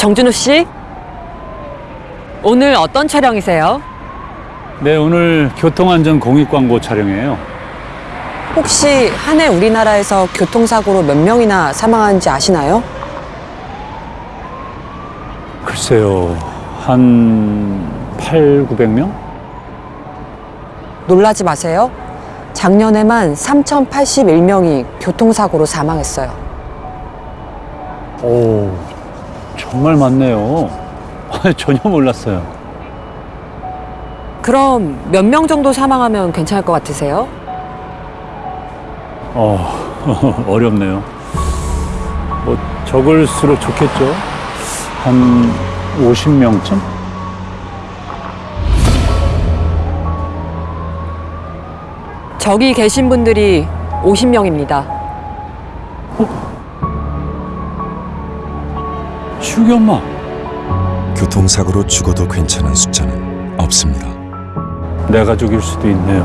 정준호 씨? 오늘 어떤 촬영이세요? 네, 오늘 교통안전 공익 광고 촬영이에요. 혹시 한 해 우리나라에서 교통사고로 몇 명이나 사망하는지 아시나요? 글쎄요, 한 8, 900명? 놀라지 마세요. 작년에만 3,081명이 교통사고로 사망했어요. 오, 정말 많네요. 전혀 몰랐어요. 그럼 몇 명 정도 사망하면 괜찮을 것 같으세요? 어, 어렵네요. 뭐, 적을수록 좋겠죠? 한 50명쯤? 저기 계신 분들이 50명입니다. 슈기 엄마. 교통사고로 죽어도 괜찮은 숫자는 없습니다. 내 가족일 수도 있네요.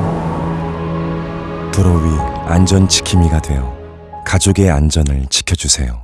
도로 위 안전 지킴이가 되어 가족의 안전을 지켜주세요.